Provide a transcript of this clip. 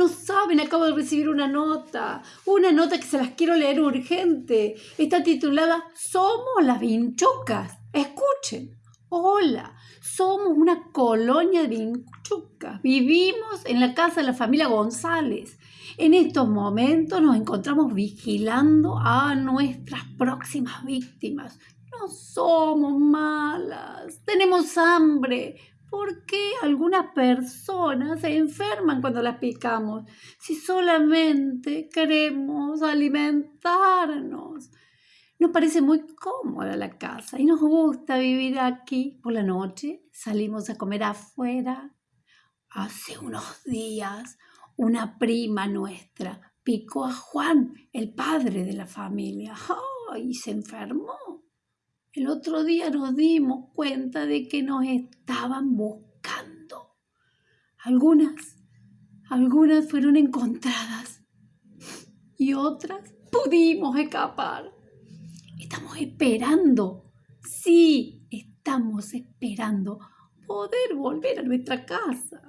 no saben, acabo de recibir una nota, una nota que se las quiero leer urgente. Está titulada Somos las vinchucas. Escuchen. Hola, somos una colonia de vinchucas. Vivimos en la casa de la familia González. En estos momentos nos encontramos vigilando a nuestras próximas víctimas. No somos malas, tenemos hambre, ¿Por qué algunas personas se enferman cuando las picamos? Si solamente queremos alimentarnos. Nos parece muy cómoda la casa y nos gusta vivir aquí. Por la noche salimos a comer afuera. Hace unos días una prima nuestra picó a Juan, el padre de la familia, y se enfermó. El otro día nos dimos cuenta de que nos estaban buscando. Algunas, algunas fueron encontradas y otras pudimos escapar. Estamos esperando, sí, estamos esperando poder volver a nuestra casa.